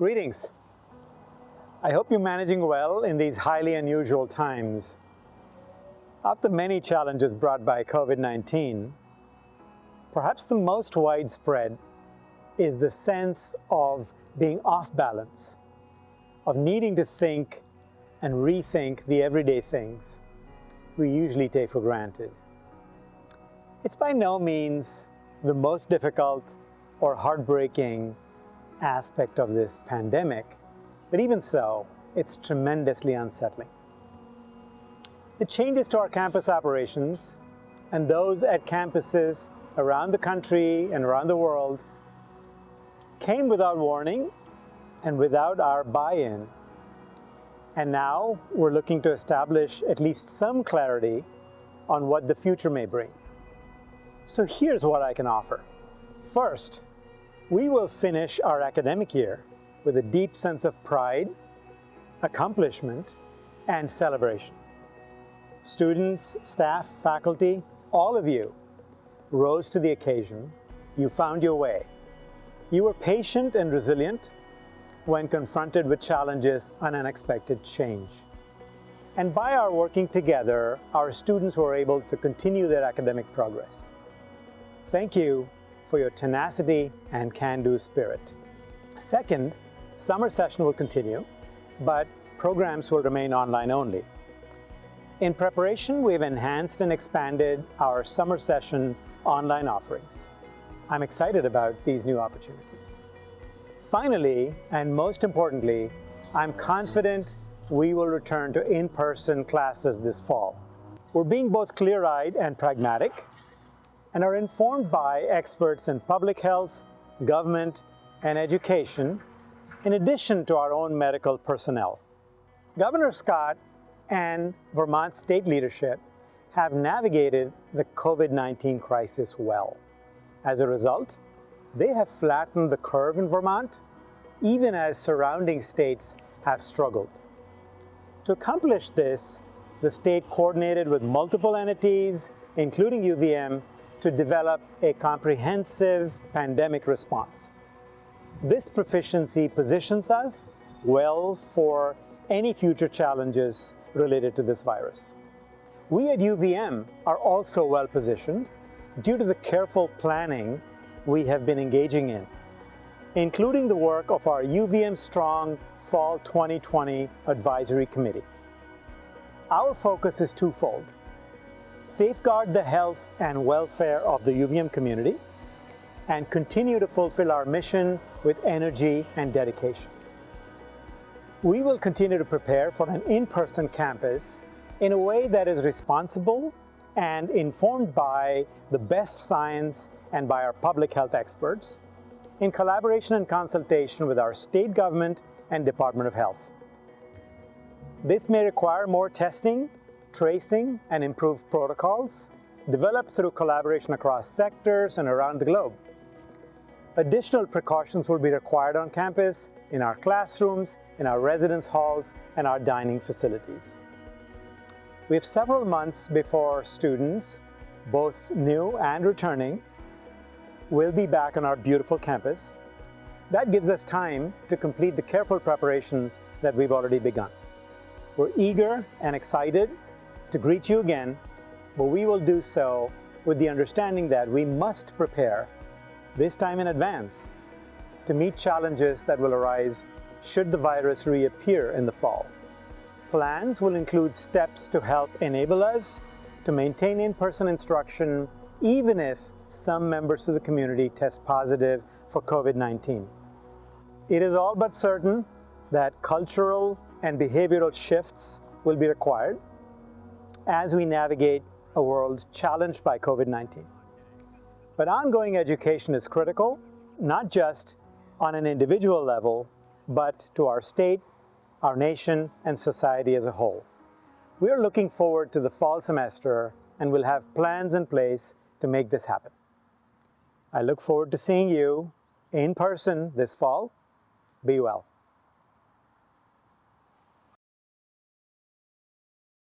Greetings. I hope you're managing well in these highly unusual times. After many challenges brought by COVID-19, perhaps the most widespread is the sense of being off balance, of needing to think and rethink the everyday things we usually take for granted. It's by no means the most difficult or heartbreaking aspect of this pandemic, but even so, it's tremendously unsettling. The changes to our campus operations and those at campuses around the country and around the world came without warning and without our buy-in. And now we're looking to establish at least some clarity on what the future may bring. So here's what I can offer. First, we will finish our academic year with a deep sense of pride, accomplishment, and celebration. Students, staff, faculty, all of you rose to the occasion. You found your way. You were patient and resilient when confronted with challenges and unexpected change. And by our working together, our students were able to continue their academic progress. Thank you for your tenacity and can-do spirit. Second, summer session will continue, but programs will remain online only. In preparation, we've enhanced and expanded our summer session online offerings. I'm excited about these new opportunities. Finally, and most importantly, I'm confident we will return to in-person classes this fall. We're being both clear-eyed and pragmatic and are informed by experts in public health, government, and education, in addition to our own medical personnel. Governor Scott and Vermont state leadership have navigated the COVID-19 crisis well. As a result, they have flattened the curve in Vermont, even as surrounding states have struggled. To accomplish this, the state coordinated with multiple entities, including UVM, to develop a comprehensive pandemic response. This proficiency positions us well for any future challenges related to this virus. We at UVM are also well positioned due to the careful planning we have been engaging in, including the work of our UVM Strong Fall 2020 Advisory Committee. Our focus is twofold. Safeguard the health and welfare of the UVM community and continue to fulfill our mission with energy and dedication. We will continue to prepare for an in-person campus in a way that is responsible and informed by the best science and by our public health experts in collaboration and consultation with our state government and Department of Health. This may require more testing, tracing, and improved protocols developed through collaboration across sectors and around the globe. Additional precautions will be required on campus, in our classrooms, in our residence halls, and our dining facilities. We have several months before students, both new and returning, will be back on our beautiful campus. That gives us time to complete the careful preparations that we've already begun. We're eager and excited to greet you again, but we will do so with the understanding that we must prepare this time in advance, to meet challenges that will arise should the virus reappear in the fall. Plans will include steps to help enable us to maintain in-person instruction even if some members of the community test positive for COVID-19. It is all but certain that cultural and behavioral shifts will be required as we navigate a world challenged by COVID-19. But ongoing education is critical, not just on an individual level, but to our state, our nation, and society as a whole. We are looking forward to the fall semester and will have plans in place to make this happen. I look forward to seeing you in person this fall. Be well.